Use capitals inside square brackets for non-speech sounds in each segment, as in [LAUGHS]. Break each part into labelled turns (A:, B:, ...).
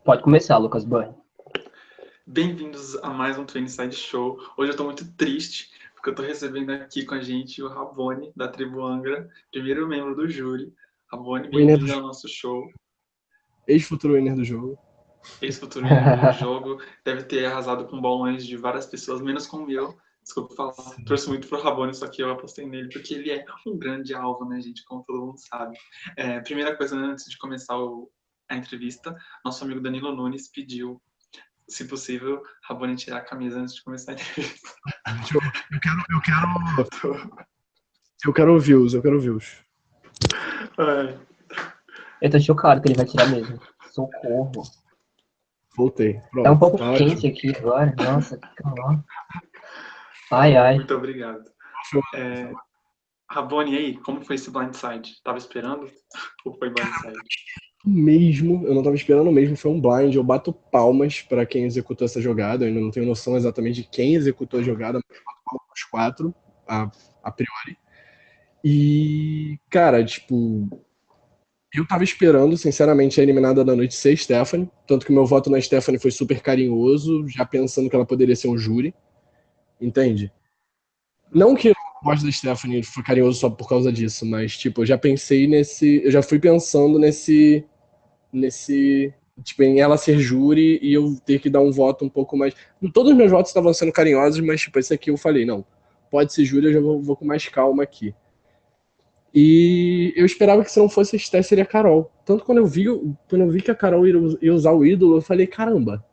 A: Pode começar, Lucas Burn.
B: Bem-vindos a mais um Twin Side Show. Hoje eu tô muito triste, porque eu tô recebendo aqui com a gente o Rabone, da tribo Angra, primeiro membro do júri. Rabone, bem-vindo ao nosso show.
C: Ex-futuro winner do jogo.
B: Ex-futuro winner do [LAUGHS] jogo. Deve ter arrasado com bolões de várias pessoas, menos com o meu. Desculpa falar, trouxe muito pro Rabone, só que eu apostei nele, porque ele é um grande alvo, né, gente? Como todo mundo sabe. É, primeira coisa, antes de começar o, a entrevista, nosso amigo Danilo Nunes pediu se possível, Rabone tirar a camisa antes de começar a entrevista.
C: Eu, eu quero, eu quero, eu quero views, eu quero views.
B: É.
A: Eu tô chocado que ele vai tirar mesmo. Socorro.
C: Voltei. Pronto,
A: Tá um pouco
C: tá
A: quente aqui agora. Nossa, calma. Ai, ai.
B: Muito obrigado. É, Rabone, e aí, como foi esse blindside? Tava esperando? Ou foi blindside?
C: Mesmo, eu não tava esperando mesmo, foi um blind. Eu bato palmas para quem executou essa jogada. Eu ainda não tenho noção exatamente de quem executou a jogada, mas eu bato palmas pros quatro, a, a priori. E, cara, tipo, eu tava esperando, sinceramente, a eliminada da noite ser Stephanie. Tanto que meu voto na Stephanie foi super carinhoso, já pensando que ela poderia ser um júri. Entende? Não que eu gosto da Stephanie foi carinhoso só por causa disso, mas, tipo, eu já pensei nesse. Eu já fui pensando nesse. Nesse. Tipo, em ela ser júri e eu ter que dar um voto um pouco mais. Todos os meus votos estavam sendo carinhosos, mas, tipo, esse aqui eu falei, não, pode ser júri, eu já vou, vou com mais calma aqui. E eu esperava que se não fosse a Steph, seria a Carol. Tanto quando eu vi, quando eu vi que a Carol ia, usar o ídolo, eu falei, caramba.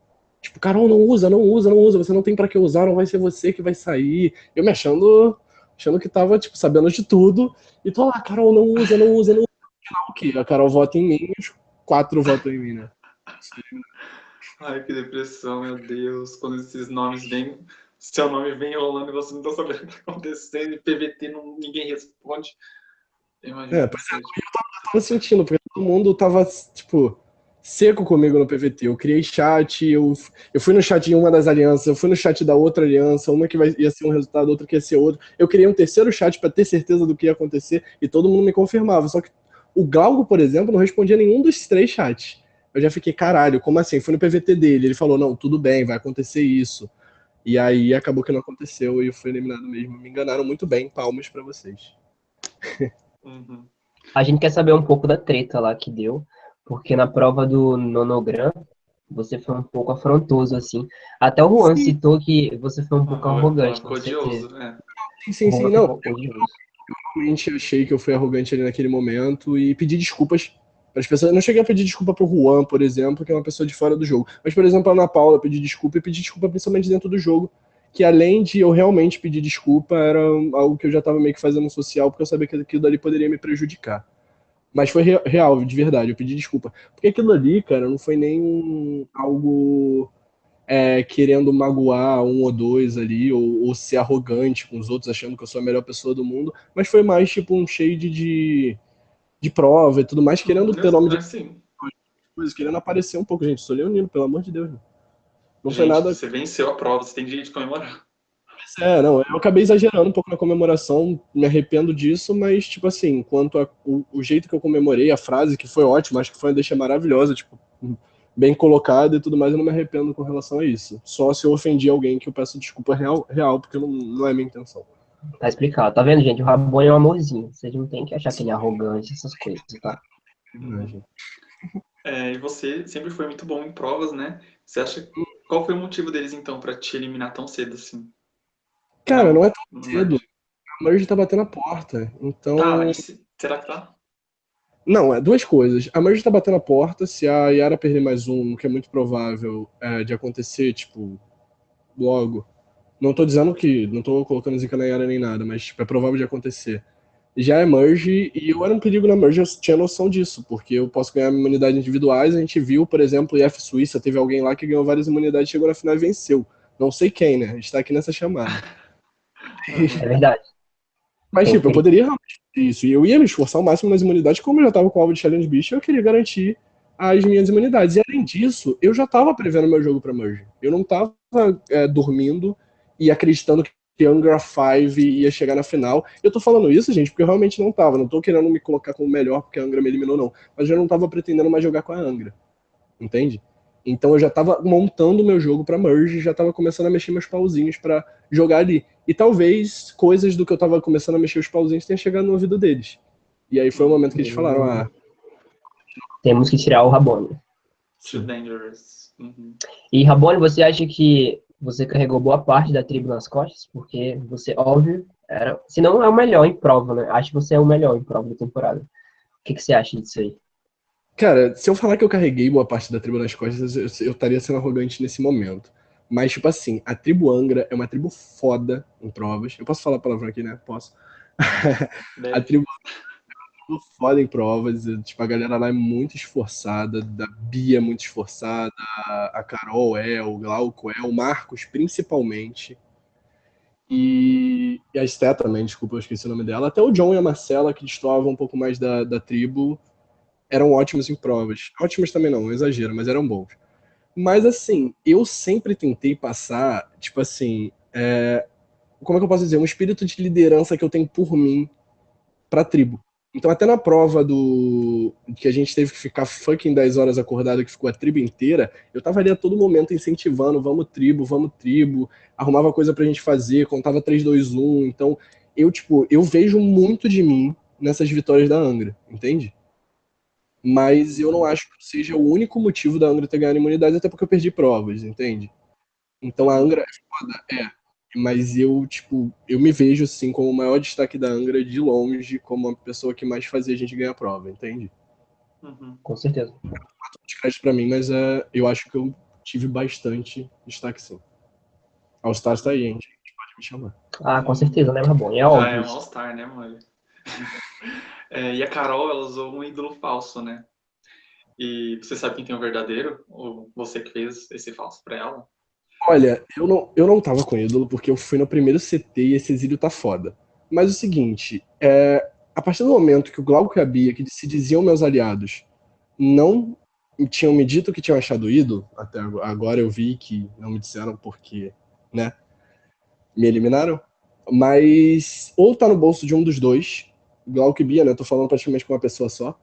C: Tipo, Carol, não usa, não usa, não usa, você não tem para que usar, não vai ser você que vai sair. Eu me achando, achando que tava, tipo, sabendo de tudo. E tô lá, Carol, não usa, não usa, não usa. Final, o quê? A Carol vota em mim, quatro votam em mim, né?
B: Ai, que depressão, meu Deus. Quando esses nomes vêm, seu nome vem rolando e você não tá sabendo o que tá acontecendo, e PVT não, ninguém responde. Imagina.
C: É, pois é, eu tava, eu tava sentindo, porque todo mundo tava, tipo, seco comigo no PVT. Eu criei chat, eu, eu fui no chat de uma das alianças, eu fui no chat da outra aliança, uma que vai, ia ser um resultado, outra que ia ser outro. Eu criei um terceiro chat para ter certeza do que ia acontecer e todo mundo me confirmava. Só que o Glauco, por exemplo, não respondia nenhum dos três chats. Eu já fiquei, caralho, como assim? Fui no PVT dele, ele falou, não, tudo bem, vai acontecer isso. E aí acabou que não aconteceu e eu fui eliminado mesmo. Me enganaram muito bem, palmas para vocês. [LAUGHS]
B: Uhum.
A: A gente quer saber um pouco da treta lá que deu, porque na prova do nonogram você foi um pouco afrontoso, assim. Até o Juan
C: Sim.
A: citou que você foi um pouco
B: Uhum,
A: arrogante. com
B: Odioso,
A: certeza.
B: é.
C: Sim, sim, sim, não.
A: odioso.
C: Realmente achei que eu fui arrogante ali naquele momento e pedi desculpas para as pessoas. Eu não cheguei a pedir desculpa pro Juan, por exemplo, que é uma pessoa de fora do jogo. Mas, por exemplo, a Ana Paula pedi desculpa e pedi desculpa principalmente dentro do jogo. Que além de eu realmente pedir desculpa, era algo que eu já estava meio que fazendo social, porque eu sabia que aquilo dali poderia me prejudicar. Mas foi re- real, de verdade, eu pedi desculpa. Porque aquilo ali, cara, não foi nem um- algo é, querendo magoar um ou dois ali, ou, ou ser arrogante com os outros, achando que eu sou a melhor pessoa do mundo, mas foi mais tipo um shade de, de prova e tudo mais, querendo ter nome de
B: Assim,
C: coisas, querendo aparecer um pouco. Gente, sou leonino, pelo amor de Deus. Não, não
B: gente,
C: foi nada.
B: você venceu a prova, você tem direito de comemorar.
C: É, não, eu acabei exagerando um pouco na comemoração, me arrependo disso, mas, tipo assim, quanto a, o, o jeito que eu comemorei, a frase, que foi ótima, acho que foi uma deixa maravilhosa, tipo, bem colocada e tudo mais, eu não me arrependo com relação a isso. Só se eu ofendi alguém que eu peço desculpa real, real porque não, não é minha intenção.
A: Tá explicado. Tá vendo, gente? O Rabone é um amorzinho. Vocês não tem que achar que ele é arrogante, essas coisas, tá?
B: É, e você sempre foi muito bom em provas, né? Você acha qual foi o motivo deles então pra te eliminar tão cedo assim?
C: Cara, não é tão cedo. A Merge tá batendo a porta. Então.
B: Tá, se- será que tá?
C: Não, é duas coisas. A Merge tá batendo a porta. Se a Yara perder mais um, que é muito provável é, de acontecer, tipo, logo. Não tô dizendo que. Não tô colocando zica na Yara nem nada, mas tipo, é provável de acontecer. Já é Merge, e eu era um perigo na Merge, eu tinha noção disso, porque eu posso ganhar imunidades individuais. A gente viu, por exemplo, em F Suíça, teve alguém lá que ganhou várias imunidades, chegou na final e venceu. Não sei quem, né? A gente tá aqui nessa chamada.
A: É verdade.
C: Mas, tipo, eu poderia realmente fazer isso. E eu ia me esforçar ao máximo nas imunidades, como eu já tava com o alvo de Challenge Beast, eu queria garantir as minhas imunidades. E além disso, eu já tava prevendo meu jogo pra Merge. Eu não tava é, dormindo e acreditando que Angra 5 ia chegar na final. Eu tô falando isso, gente, porque eu realmente não tava. Não tô querendo me colocar como melhor porque a Angra me eliminou, não. Mas eu não tava pretendendo mais jogar com a Angra. Entende? Então eu já estava montando o meu jogo para merge, já estava começando a mexer meus pauzinhos para jogar ali. E talvez coisas do que eu estava começando a mexer os pauzinhos tenham chegado no ouvido deles. E aí foi o momento que eles falaram: ah,
A: temos que tirar o Rabone.
B: Too dangerous. Uhum.
A: E Rabone, você acha que você carregou boa parte da tribo nas costas? Porque você, óbvio, era. Se não é o melhor em prova, né? Acho que você é o melhor em prova da temporada. O que, que você acha disso aí?
C: Cara, se eu falar que eu carreguei boa parte da tribo nas costas, eu, eu estaria sendo arrogante nesse momento. Mas, tipo assim, a tribo Angra é uma tribo foda em provas. Eu posso falar a palavra aqui, né? Posso. [LAUGHS] a tribo foda em provas. Tipo, a galera lá é muito esforçada. A Bia é muito esforçada. A Carol é, o Glauco é, o Marcos principalmente. E, e a Esté também, desculpa, eu esqueci o nome dela. Até o John e a Marcela, que destoavam um pouco mais da, da tribo, eram ótimos em provas. Ótimos também não, exagero, mas eram bons. Mas assim, eu sempre tentei passar, tipo assim, é, como é que eu posso dizer? Um espírito de liderança que eu tenho por mim pra tribo. Então, até na prova do que a gente teve que ficar fucking 10 horas acordado, que ficou a tribo inteira, eu tava ali a todo momento incentivando, vamos tribo, vamos tribo, arrumava coisa pra gente fazer, contava 3, 2, 1. Então, eu, tipo, eu vejo muito de mim nessas vitórias da Angra, entende? Mas eu não acho que seja o único motivo da Angra ter ganhado imunidade, até porque eu perdi provas, entende? Então a Angra é foda, é mas eu, tipo, eu me vejo, assim, como o maior destaque da Angra de longe, como a pessoa que mais fazia a gente ganhar a prova, entende?
A: Uhum. Com certeza.
C: De crédito pra mim, mas é, eu acho que eu tive bastante destaque, sim. All Stars tá aí, gente. Pode me chamar.
A: Ah, com certeza, né, bom? É óbvio.
B: Ah, é um All Star, né, mano? [LAUGHS] é, e a Carol, ela usou um ídolo falso, né? E você sabe quem tem o verdadeiro? Ou você que fez esse falso pra ela?
C: Olha, eu não, eu não tava com ídolo porque eu fui no primeiro CT e esse exílio tá foda. Mas o seguinte, é, a partir do momento que o Glauco e a Bia, que se diziam meus aliados, não tinham me dito que tinham achado ídolo, até agora eu vi que não me disseram porque, né, me eliminaram. Mas ou tá no bolso de um dos dois, Glauco e Bia, né, tô falando praticamente com uma pessoa só,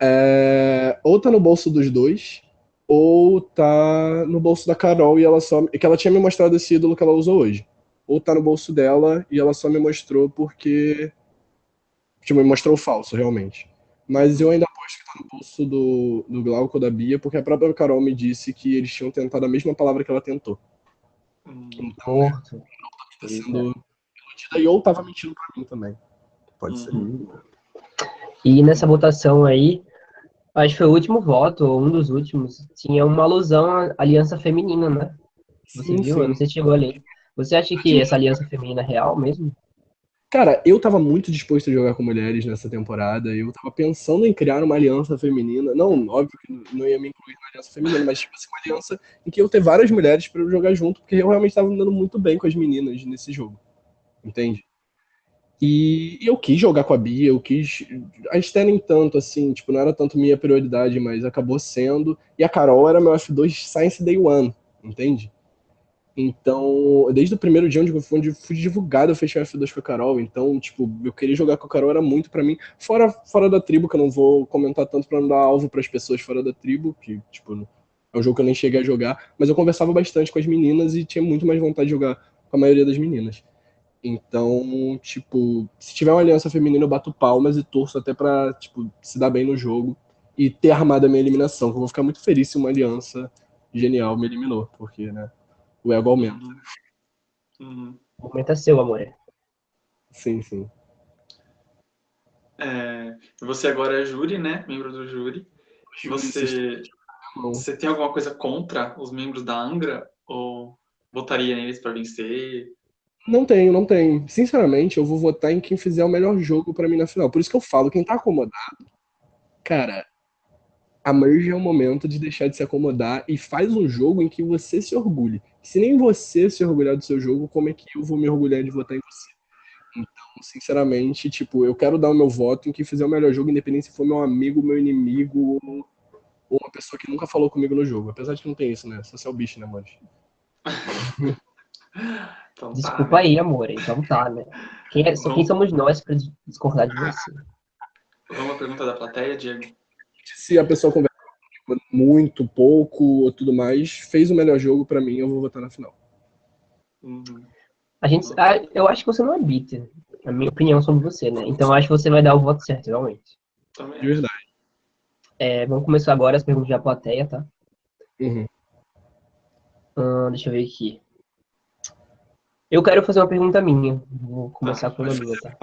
C: é, ou tá no bolso dos dois, ou tá no bolso da Carol e ela só. que ela tinha me mostrado esse ídolo que ela usou hoje. Ou tá no bolso dela e ela só me mostrou porque. Tipo, me mostrou o falso, realmente. Mas eu ainda aposto que tá no bolso do, do Glauco da Bia, porque a própria Carol me disse que eles tinham tentado a mesma palavra que ela tentou.
A: Hum, então, ela
C: tá sendo iludida e ou tava mentindo pra mim também. Pode
A: uhum. ser. E nessa votação aí, acho que foi o último voto, ou um dos últimos, tinha uma alusão à aliança feminina, né? Você sim, viu? Sim. Eu não sei se chegou ali. Você acha que essa aliança feminina é real mesmo?
C: Cara, eu tava muito disposto a jogar com mulheres nessa temporada. Eu tava pensando em criar uma aliança feminina. Não, óbvio que não ia me incluir na aliança feminina, mas tipo assim, uma aliança em que eu ter várias mulheres para jogar junto, porque eu realmente tava andando muito bem com as meninas nesse jogo. Entende? E eu quis jogar com a Bia, eu quis. A Esté nem tanto, assim, tipo, não era tanto minha prioridade, mas acabou sendo. E a Carol era meu F2 Science Day One, entende? Então, desde o primeiro dia onde eu fui, onde fui divulgado, eu fechei o F2 com a Carol. Então, tipo, eu queria jogar com a Carol, era muito para mim. Fora, fora da tribo, que eu não vou comentar tanto pra não dar alvo para as pessoas fora da tribo, que, tipo, é um jogo que eu nem cheguei a jogar. Mas eu conversava bastante com as meninas e tinha muito mais vontade de jogar com a maioria das meninas. Então, tipo, se tiver uma aliança feminina, eu bato palmas e torço até pra, tipo, se dar bem no jogo e ter armado a minha eliminação. Eu vou ficar muito feliz se uma aliança genial me eliminou, porque, né, o ego aumenta.
A: Uhum. É seu, amor.
C: Sim, sim.
B: É, você agora é júri, né? Membro do júri. Você, você tem alguma coisa contra os membros da Angra? Ou votaria neles para vencer?
C: Não tenho, não tenho. Sinceramente, eu vou votar em quem fizer o melhor jogo para mim na final. Por isso que eu falo, quem tá acomodado, cara, a merge é o momento de deixar de se acomodar e faz um jogo em que você se orgulhe. Se nem você se orgulhar do seu jogo, como é que eu vou me orgulhar de votar em você? Então, sinceramente, tipo, eu quero dar o meu voto em quem fizer o melhor jogo, independente se for meu amigo, meu inimigo ou, ou uma pessoa que nunca falou comigo no jogo. Apesar de que não tem isso, né? Só se é o bicho, né, mano? [LAUGHS]
A: Então, tá, Desculpa tá, aí, amor. Então tá, né? Quem, é, quem somos nós para discordar de você?
B: Vamos uma pergunta da plateia, Diego?
C: Se a pessoa conversa muito, pouco ou tudo mais, fez o melhor jogo para mim, eu vou votar na final.
A: Uhum. A gente, eu acho que você não é bitter, a minha opinião sobre você, né? Então acho que você vai dar o voto certo, realmente.
C: De verdade.
A: É, vamos começar agora as perguntas da plateia, tá?
C: Uhum.
A: Hum, deixa eu ver aqui. Eu quero fazer uma pergunta minha. Vou começar ah, com uma minha, tá?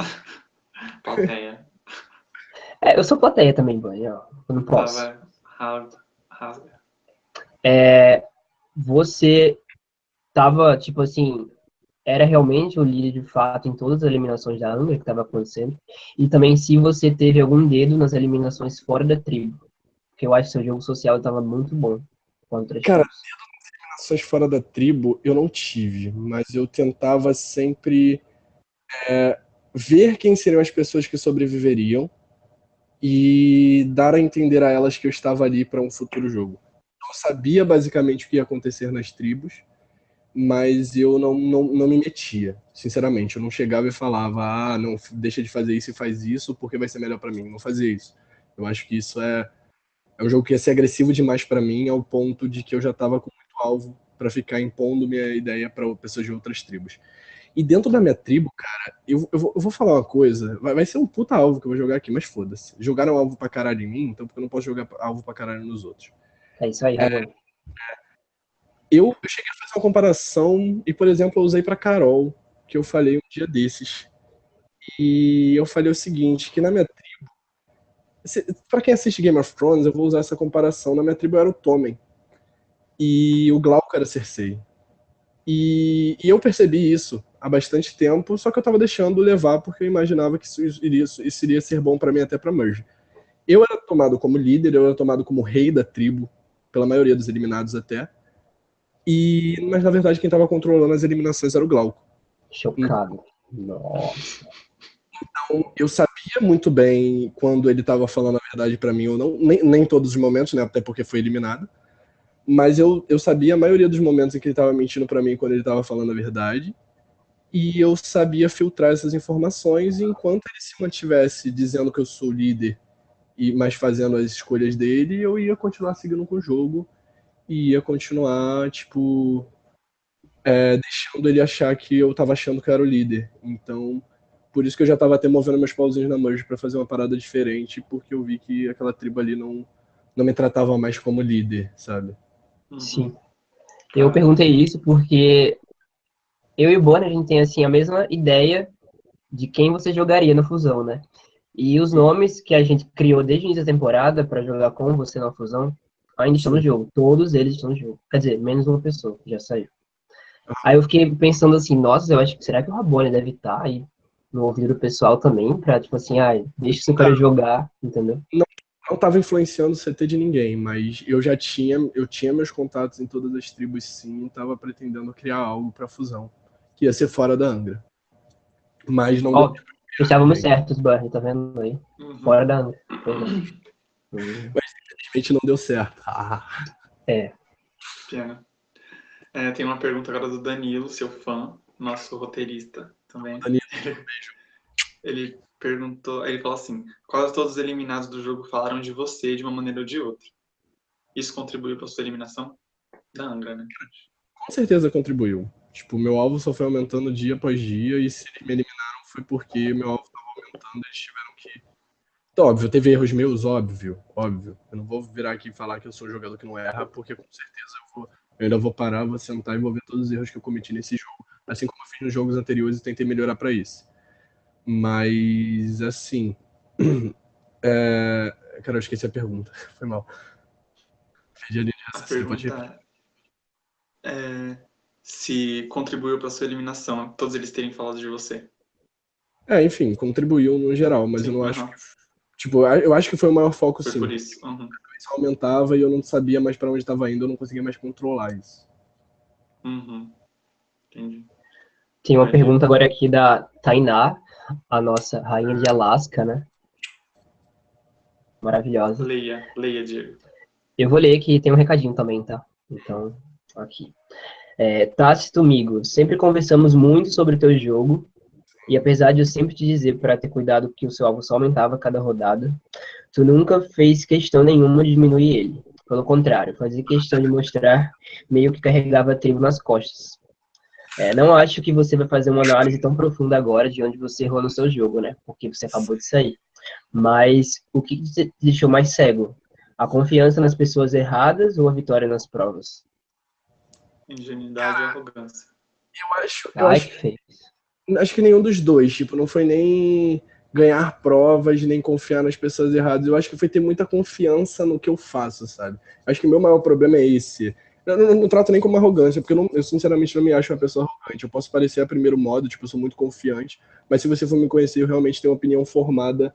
B: Plateia.
A: É, eu sou plateia também, banho. Eu não posso.
B: Ah, rasga.
A: É, você tava, tipo assim, era realmente o líder de fato em todas as eliminações da Angra que estava acontecendo? E também se você teve algum dedo nas eliminações fora da tribo. Porque eu acho que seu jogo social estava muito bom. Contra
C: Cara, eliminações fora da tribo eu não tive, mas eu tentava sempre é, ver quem seriam as pessoas que sobreviveriam e dar a entender a elas que eu estava ali para um futuro jogo. Eu sabia basicamente o que ia acontecer nas tribos, mas eu não, não, não me metia, sinceramente. Eu não chegava e falava, ah, não, deixa de fazer isso e faz isso porque vai ser melhor para mim. Não fazia isso. Eu acho que isso é, é um jogo que ia ser agressivo demais para mim, ao ponto de que eu já estava com alvo para ficar impondo minha ideia para pessoas de outras tribos. E dentro da minha tribo, cara, eu, eu, vou, eu vou falar uma coisa. Vai, vai, ser um puta alvo que eu vou jogar aqui, mas foda-se. Jogaram alvo pra caralho em mim, então porque eu não posso jogar alvo pra caralho nos outros.
A: É isso aí, é,
C: eu, eu cheguei a fazer uma comparação e, por exemplo, eu usei para Carol, que eu falei um dia desses. E eu falei o seguinte, que na minha tribo, para quem assiste Game of Thrones, eu vou usar essa comparação. Na minha tribo era o Tommen e o Glauco era Cersei. E, e, eu percebi isso há bastante tempo, só que eu tava deixando levar porque eu imaginava que isso iria, isso iria ser bom para mim até para Merge. Eu era tomado como líder, eu era tomado como rei da tribo, pela maioria dos eliminados até. E, mas na verdade quem estava controlando as eliminações era o Glauco.
A: Chocado. Nossa.
C: Então eu sabia muito bem quando ele estava falando a verdade para mim ou não, nem, nem todos os momentos, né, até porque foi eliminado. Mas eu, eu sabia a maioria dos momentos em que ele estava mentindo para mim quando ele estava falando a verdade. E eu sabia filtrar essas informações e enquanto ele se mantivesse dizendo que eu sou líder e mas fazendo as escolhas dele, eu ia continuar seguindo com o jogo e ia continuar, tipo, é, deixando ele achar que eu tava achando que eu era o líder. Então, por isso que eu já tava até movendo meus pauzinhos na merge para fazer uma parada diferente, porque eu vi que aquela tribo ali não, não me tratava mais como líder, sabe?
A: Uhum. Sim. Eu perguntei isso porque eu e o Bonner, a gente tem, assim, a mesma ideia de quem você jogaria na fusão, né? E os nomes que a gente criou desde o início da temporada para jogar com você na fusão ainda estão no jogo. Todos eles estão no jogo. Quer dizer, menos uma pessoa que já saiu. Aí eu fiquei pensando assim, nossa, eu acho que será que o Rabone deve estar aí no ouvido do pessoal também, pra tipo assim, ai, deixa seu cara jogar, entendeu?
C: Não, não tava influenciando o CT de ninguém, mas eu já tinha, eu tinha meus contatos em todas as tribos sim, e tava pretendendo criar algo pra fusão, que ia ser fora da Angra. Mas não
A: Ó, Estávamos certos, Barry, tá vendo aí? Uhum. Fora da Angra.
C: Mas infelizmente não deu certo. Ah.
A: É.
B: Pena. É, tem uma pergunta agora do Danilo, seu fã, nosso roteirista também.
C: Danilo,
B: beijo. [LAUGHS] Ele perguntou, ele falou assim: quase todos os eliminados do jogo falaram de você de uma maneira ou de outra. Isso contribuiu para sua eliminação da Angra, né?
C: Com certeza contribuiu. Tipo, meu alvo só foi aumentando dia após dia e se eles me eliminaram foi porque meu alvo estava aumentando, eles tiveram que então, óbvio, teve erros meus, óbvio, óbvio. Eu não vou virar aqui e falar que eu sou um jogador que não erra, porque com certeza eu, vou, eu ainda vou parar, vou sentar e vou ver todos os erros que eu cometi nesse jogo, assim como eu fiz nos jogos anteriores e tentei melhorar para isso. Mas, assim. [CLEARS THROAT] É... Cara, eu esqueci a pergunta. [LAUGHS] Foi mal.
B: Perdi a linha de raciocínio, pode é, se contribuiu para sua eliminação, todos eles terem falado de você.
C: É, enfim, contribuiu no geral, mas Sim, eu não acho que Tipo, eu acho que foi o maior foco,
B: foi
C: sim.
B: por isso. Uhum.
C: Isso aumentava e eu não sabia mais para onde estava indo, eu não conseguia mais controlar isso.
B: Uhum. Entendi.
A: Tem uma pergunta agora aqui da Tainá, a nossa rainha de Alasca, né? Maravilhosa.
B: Leia, leia, Diego.
A: Eu vou ler que tem um recadinho também, tá? Então, aqui. É, Tácito Migo, sempre conversamos muito sobre o teu jogo e apesar de eu sempre te dizer para ter cuidado que o seu alvo só aumentava a cada rodada, tu nunca fez questão nenhuma de diminuir ele. Pelo contrário, fazia questão de mostrar meio que carregava a tribo nas costas. É, não acho que você vai fazer uma análise tão profunda agora de onde você errou no seu jogo, né? Porque você acabou de sair. Mas o que te deixou mais cego? A confiança nas pessoas erradas ou a vitória nas provas?
B: Ingenuidade e arrogância.
C: Eu acho. Eu Ai, acho, que feio. Acho que nenhum dos dois. Tipo, não foi nem ganhar provas, nem confiar nas pessoas erradas. Eu acho que foi ter muita confiança no que eu faço, sabe? Acho que o meu maior problema é esse. Eu não, não, trato nem como arrogância, porque eu, não, eu, sinceramente não me acho uma pessoa arrogante. Eu posso parecer a primeiro modo, tipo, eu sou muito confiante, mas se você for me conhecer, eu realmente tenho uma opinião formada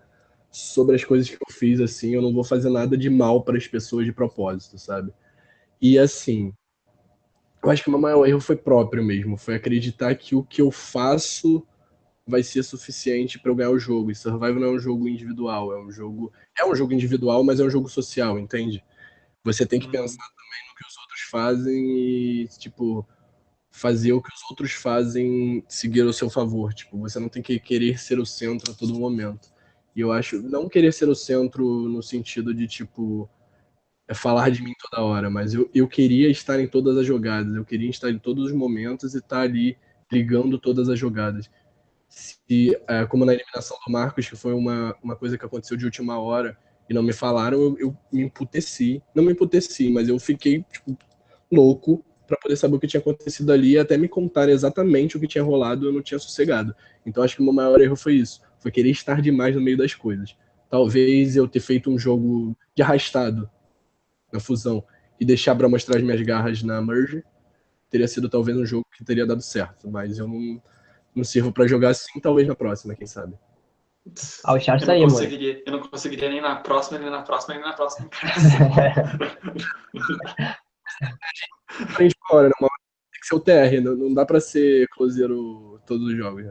C: sobre as coisas que eu fiz, assim. Eu não vou fazer nada de mal para as pessoas de propósito, sabe? E assim, eu acho que o meu maior erro foi próprio mesmo, foi acreditar que o que eu faço vai ser suficiente para eu ganhar o jogo. E Survival não é um jogo individual, é um jogo é um jogo individual, mas é um jogo social, entende? Você tem que uhum. pensar também no que os outros fazem e tipo fazer o que os outros fazem seguir ao seu favor. Tipo, você não tem que querer ser o centro a todo momento. E eu acho não querer ser o centro no sentido de tipo é falar de mim toda hora, mas eu, eu queria estar em todas as jogadas, eu queria estar em todos os momentos e estar ali ligando todas as jogadas se, é, como na eliminação do Marcos, que foi uma, uma coisa que aconteceu de última hora e não me falaram, eu, eu me emputeci. Não me emputeci, mas eu fiquei, tipo, louco para poder saber o que tinha acontecido ali e até me contar exatamente o que tinha rolado, eu não tinha sossegado. Então acho que o meu maior erro foi isso, foi querer estar demais no meio das coisas. Talvez eu ter feito um jogo de arrastado na fusão e deixar para mostrar as minhas garras na merge, teria sido talvez um jogo que teria dado certo, mas eu não não sirvo para jogar assim, talvez na próxima, quem sabe.
A: Ah, o chat
B: tá
A: aí,
B: mano. Eu não conseguiria nem na próxima, nem na próxima, nem na próxima.
C: a gente [LAUGHS] fora, tem que ser o TR, não, não dá para ser closeiro todos os jogos. Né?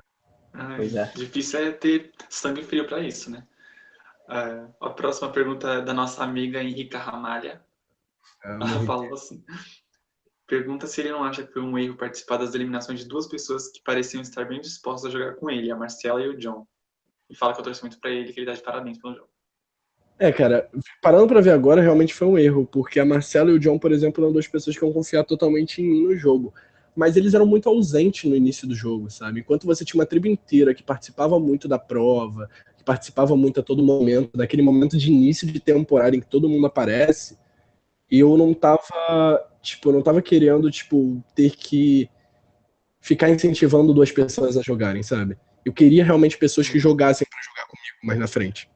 B: Ai, é. Difícil é ter sangue frio para isso, né? Uh, a próxima pergunta é da nossa amiga Henrica Ramalha. É, Ela falou assim: Pergunta se ele não acha que foi um erro participar das eliminações de duas pessoas que pareciam estar bem dispostas a jogar com ele, a Marcela e o John. E fala que eu torço muito pra ele, que ele dá de parabéns pelo jogo.
C: É, cara, parando pra ver agora, realmente foi um erro, porque a Marcela e o John, por exemplo, eram duas pessoas que iam confiar totalmente em mim no jogo. Mas eles eram muito ausentes no início do jogo, sabe? Enquanto você tinha uma tribo inteira que participava muito da prova, que participava muito a todo momento, daquele momento de início de temporada em que todo mundo aparece, eu não tava Tipo, eu não tava querendo, tipo, ter que ficar incentivando duas pessoas a jogarem, sabe? Eu queria realmente pessoas que jogassem para jogar comigo mais na frente.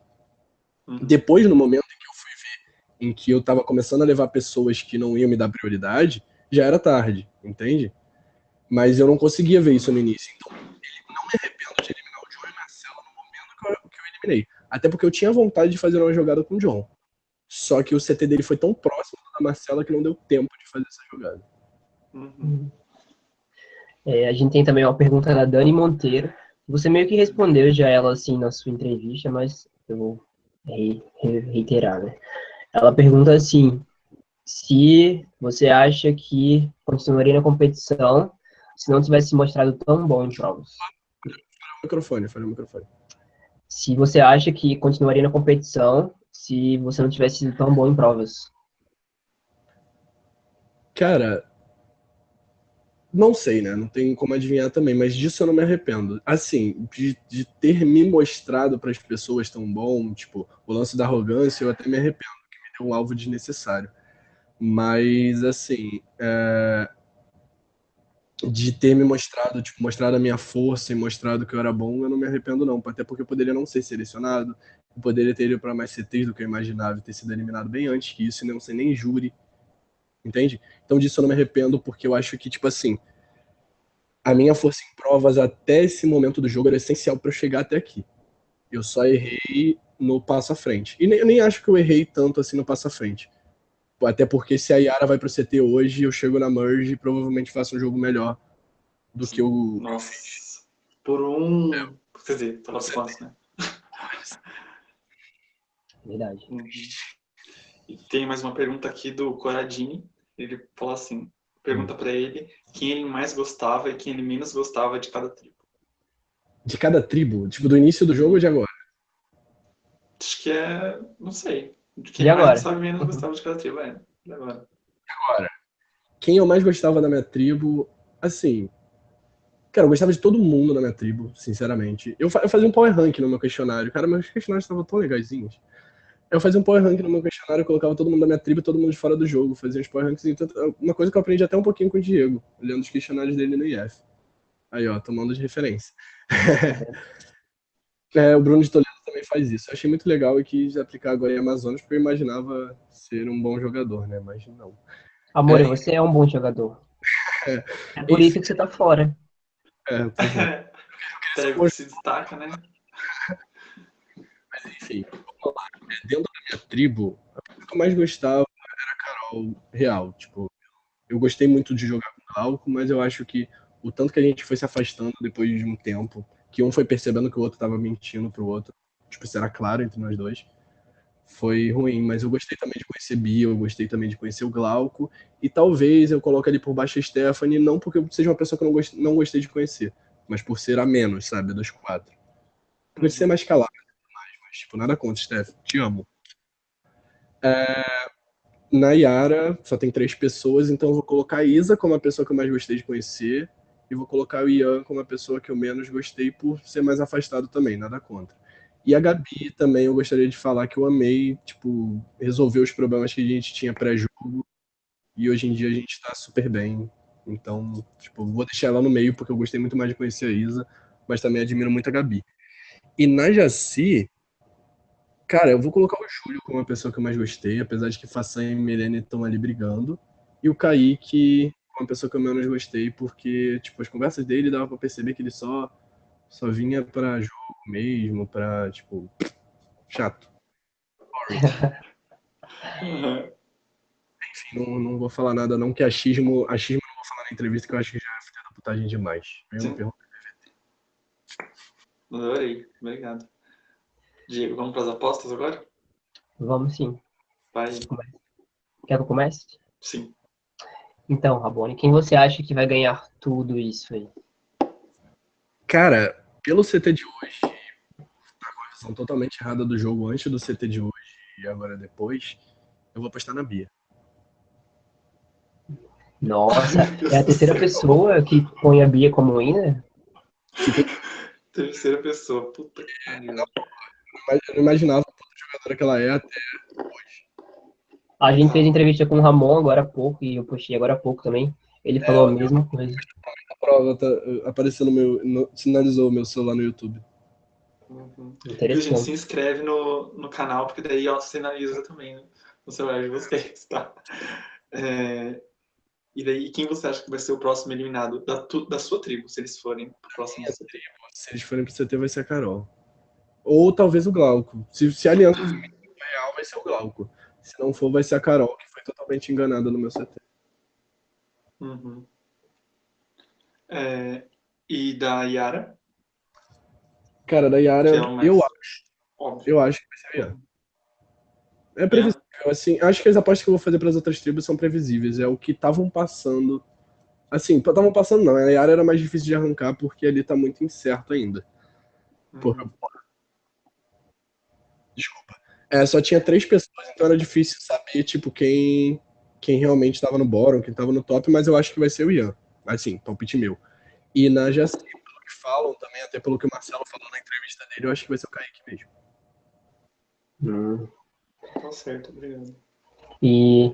C: Uhum. Depois, no momento em que eu fui ver, em que eu tava começando a levar pessoas que não iam me dar prioridade, já era tarde, entende? Mas eu não conseguia ver isso no início. Então, não me arrependo de eliminar o John e Marcelo no momento que eu, que eu eliminei. Até porque eu tinha vontade de fazer uma jogada com o John. Só que o CT dele foi tão próximo da Marcela que não deu tempo de fazer essa jogada.
A: Uhum. É, a gente tem também uma pergunta da Dani Monteiro. Você meio que respondeu já ela assim na sua entrevista, mas eu vou re reiterar, né? Ela pergunta assim: se você acha que continuaria na competição se não tivesse mostrado tão bom em
C: o microfone, fala o microfone.
A: Se você acha que continuaria na competição se você não tivesse sido tão bom em provas?
C: Cara, não sei, né? Não tem como adivinhar também, mas disso eu não me arrependo. Assim, de, de ter me mostrado para as pessoas tão bom, tipo, o lance da arrogância, eu até me arrependo, que me deu um alvo desnecessário. Mas, assim, é... de ter me mostrado, tipo, mostrado a minha força e mostrado que eu era bom, eu não me arrependo, não. Até porque eu poderia não ser selecionado, poderia ter ido para mais CTs do que eu imaginava e ter sido eliminado bem antes que isso, e não ser nem júri. Entende? Então disso eu não me arrependo, porque eu acho que, tipo assim, a minha força em provas até esse momento do jogo era essencial para eu chegar até aqui. Eu só errei no passo à frente. E nem, eu nem acho que eu errei tanto assim no passo à frente. Até porque se a Yara vai pro CT hoje, eu chego na Merge e provavelmente faço um jogo melhor do que o.
B: Nossa. Por um. É. Quer dizer, tava fácil, né?
A: Verdade. Uhum.
B: E tem mais uma pergunta aqui do Coradini. Ele fala assim: pergunta para ele quem ele mais gostava e quem ele menos gostava de cada tribo.
C: De cada tribo? Tipo, do início do jogo ou de agora?
B: Acho que é. Não sei. De quem de mais agora. gostava e menos gostava de cada tribo, é. Agora.
C: Agora, quem eu mais gostava da minha tribo, assim. Cara, eu gostava de todo mundo na minha tribo, sinceramente. Eu, fa eu fazia um power rank no meu questionário. Cara, meus questionários estavam tão legaisinhos. Eu fazia um power rank no meu questionário, colocava todo mundo da minha tribo e todo mundo de fora do jogo. Fazia uns power ranks. Então, uma coisa que eu aprendi até um pouquinho com o Diego, olhando os questionários dele no IF. Aí, ó, tomando de referência. [LAUGHS] é, o Bruno de Toledo também faz isso. Eu achei muito legal e quis aplicar agora em Amazonas, porque eu imaginava ser um bom jogador, né? Mas não.
A: Amor, é, você é um bom jogador. [LAUGHS] É, é por isso que você tá fora.
C: É, é. [LAUGHS]
B: Pega, se destaca, né?
C: Mas enfim, dentro da minha tribo, coisa que eu mais gostava era a Carol real. Tipo, eu gostei muito de jogar com o Glauco, mas eu acho que o tanto que a gente foi se afastando depois de um tempo, que um foi percebendo que o outro estava mentindo pro outro, tipo, isso era claro entre nós dois, foi ruim. Mas eu gostei também de conhecer Bia, eu gostei também de conhecer o Glauco, e talvez eu coloque ali por baixo a Stephanie, não porque eu seja uma pessoa que eu não gostei, não gostei de conhecer, mas por ser a menos, sabe, dos quatro. Por ser mais calado, mas, tipo, nada contra, Steph, te amo. É, na Yara, só tem três pessoas, então eu vou colocar a Isa como a pessoa que eu mais gostei de conhecer, e vou colocar o Ian como a pessoa que eu menos gostei por ser mais afastado também, nada contra. E a Gabi também eu gostaria de falar que eu amei, tipo, resolver os problemas que a gente tinha pré-jogo. E hoje em dia a gente está super bem. Então, tipo, vou deixar ela no meio porque eu gostei muito mais de conhecer a Isa, mas também admiro muito a Gabi. E na Jaci, cara, eu vou colocar o Júlio como a pessoa que eu mais gostei, apesar de que Façanha e Milene estão ali brigando. E o Kaique, uma pessoa que eu menos gostei, porque, tipo, as conversas dele dava pra perceber que ele só, só vinha pra jogo mesmo, pra, tipo, chato. [LAUGHS] Enfim, não, não vou falar nada não, que achismo, achismo não vou falar na entrevista, que eu acho que já é filha da putagem demais. Mesma pergunta
B: Adorei, obrigado. Diego, vamos para as apostas agora?
A: Vamos sim.
B: Vai.
A: Quer que eu comece?
B: Sim.
A: Então, Rabone, quem você acha que vai ganhar tudo isso aí?
C: Cara, pelo CT de hoje, a visão totalmente errada do jogo antes do CT de hoje e agora depois, eu vou apostar na Bia.
A: Nossa, é a terceira pessoa que põe a Bia como winner? [LAUGHS]
B: terceira pessoa, puta que pariu.
C: Eu não imaginava a jogadora que ela é até
A: a gente fez entrevista com o Ramon agora há pouco, e eu postei agora há pouco também. Ele falou é, a mesma coisa.
C: A prova tá, apareceu no meu. No, sinalizou o meu celular no YouTube.
B: Uhum. Interessante. E, gente, se inscreve no, no canal, porque daí ó, sinaliza também né, no celular de vocês, tá? É, e daí, quem você acha que vai ser o próximo eliminado da, tu, da sua tribo, se eles forem pro próximo
C: é, tribo? Se eles forem pro CT, vai ser a Carol. Ou talvez o Glauco. Se, se a aliança real, vai ser o Glauco. Se não for, vai ser a Carol, que foi totalmente enganada no meu CT.
B: Uhum. É, e da Yara?
C: Cara, da Yara, é mais... eu acho. Óbvio. Eu acho que vai ser a Yara. É previsível, é. assim. Acho que as apostas que eu vou fazer para as outras tribos são previsíveis. É o que estavam passando. Assim, estavam passando não. A Yara era mais difícil de arrancar porque ali tá muito incerto ainda. Uhum. Porra. Desculpa. É, só tinha três pessoas, então era difícil saber, tipo, quem, quem realmente estava no bottom, quem estava no top, mas eu acho que vai ser o Ian. Assim, palpite meu. E na Jaci, pelo que falam também, até pelo que o Marcelo falou na entrevista dele, eu acho que vai ser o Kaique mesmo.
B: Hum. Tá certo, obrigado.
A: E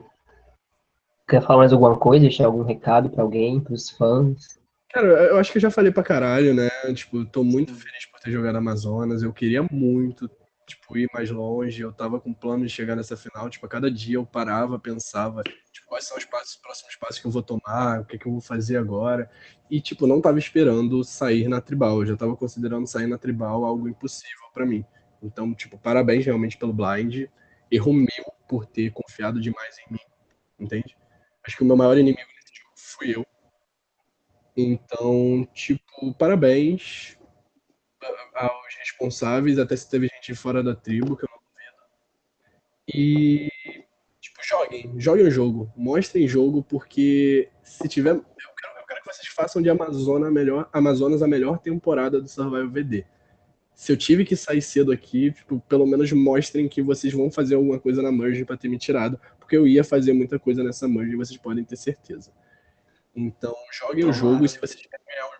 A: quer falar mais alguma coisa? Deixar algum recado para alguém, para os fãs?
C: Cara, eu acho que eu já falei pra caralho, né? Tipo, tô muito feliz por ter jogado Amazonas. Eu queria muito tipo, ir mais longe. Eu tava com plano de chegar nessa final. Tipo, a cada dia eu parava, pensava, tipo, quais são os passos, os próximos passos que eu vou tomar, o que, é que eu vou fazer agora. E, tipo, não tava esperando sair na tribal. Eu já tava considerando sair na tribal algo impossível para mim. Então, tipo, parabéns realmente pelo blind. Erro meu por ter confiado demais em mim. Entende? Acho que o meu maior inimigo nesse jogo fui eu. Então, tipo, parabéns aos responsáveis, até se teve gente fora da tribo, que eu não duvido. E, tipo, joguem, joguem o jogo, mostrem jogo, porque se tiver. Eu quero, eu quero que vocês façam de Amazonas a melhor, Amazonas a melhor temporada do Survival VD. se eu tive que sair cedo aqui, tipo, pelo menos mostrem que vocês vão fazer alguma coisa na merge para ter me tirado, porque eu ia fazer muita coisa nessa merge, vocês podem ter certeza. Então, joguem o jogo e se vocês querem ganhar o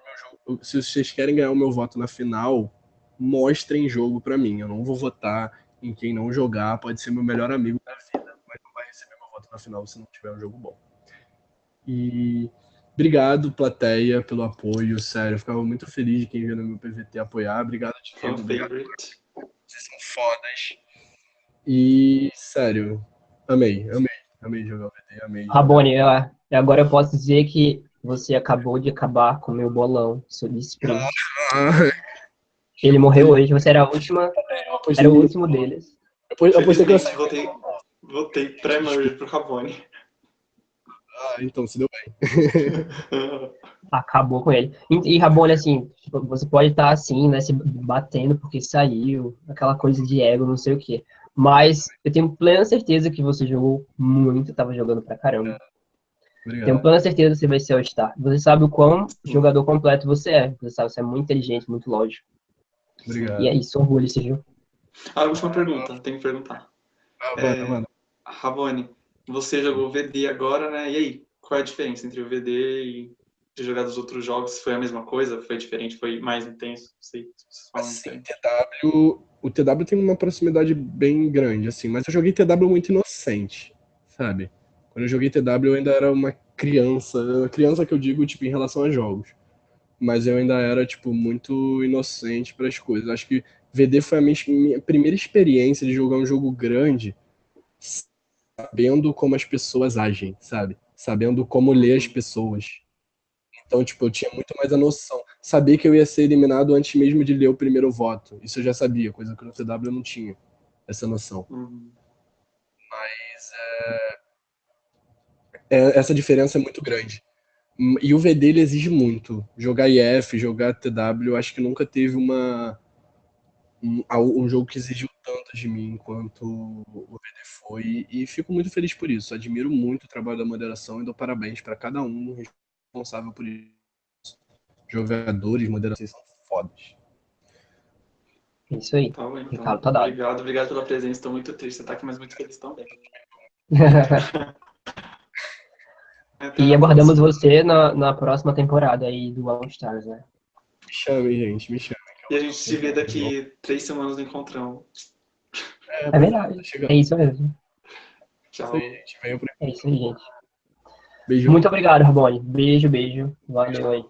C: se vocês querem ganhar o meu voto na final, mostrem jogo para mim. Eu não vou votar em quem não jogar, pode ser meu melhor amigo da vida, mas não vai receber meu voto na final se não tiver um jogo bom. E Obrigado, plateia, pelo apoio, sério. Eu ficava muito feliz de quem viu no meu PVT apoiar. Obrigado de
B: favorite.
C: Vocês são fodas. E, sério, amei, amei. Amei jogar o VT, amei.
A: Rabone, eu, agora eu posso dizer que você acabou de acabar com o meu bolão sprint. Ah, [LAUGHS] Ele morreu hoje, você era a última, era o último deles.
B: Depois, depois que eu votei, votei pré-merge pro Rabone.
C: Ah, então se deu bem. [LAUGHS]
A: Acabou com ele. E, e Rabone, assim, tipo, você pode estar assim, né, se batendo porque saiu, aquela coisa de ego, não sei o quê. Mas eu tenho plena certeza que você jogou muito, estava jogando pra caramba. Obrigado. Tenho plena certeza que você vai ser o star. Você sabe o quão jogador completo você é. Você sabe, você é muito inteligente, muito lógico.
C: Obrigado.
A: E é isso, orgulho, você viu?
B: Ah, última pergunta, tenho que perguntar. Ah, é, mano. Rabone, você jogou VD agora, né? E aí, qual é a diferença entre o VD e de jogar dos outros jogos? Foi a mesma coisa? Foi diferente? Foi mais intenso? Não sei
C: se assim, TW, o TW tem uma proximidade bem grande, assim, mas eu joguei TW muito inocente, sabe? Quando eu joguei TW eu ainda era uma criança, criança que eu digo, tipo, em relação a jogos. Mas eu ainda era, tipo, muito inocente para as coisas. Acho que VD foi a minha, minha primeira experiência de jogar um jogo grande sabendo como as pessoas agem, sabe? Sabendo como ler as pessoas. Então, tipo, eu tinha muito mais a noção. Saber que eu ia ser eliminado antes mesmo de ler o primeiro voto. Isso eu já sabia, coisa que no CW eu não tinha essa noção. Uhum. Mas é... É, essa diferença é muito grande. E o VD ele exige muito. Jogar IF, jogar TW, acho que nunca teve uma um, um jogo que exigiu tanto de mim quanto o VD foi, e fico muito feliz por isso. Admiro muito o trabalho da moderação e dou parabéns para cada um responsável por isso. Jogadores, moderação são fodas.
A: Isso aí.
B: Tá bom, então. Ricardo, tá dado. Obrigado, obrigado pela presença. Estou muito triste. Você tá aqui, mas muito feliz também. [LAUGHS]
A: e aguardamos você na, na próxima temporada aí do All Stars, né?
C: Me chame, gente, me chame.
B: E a gente se vê daqui três semanas no encontrão.
A: É, é verdade. É isso mesmo.
B: Tchau. gente.
A: É isso aí, gente. Beijo. Muito obrigado, Rabone. Beijo, beijo. Valeu aí.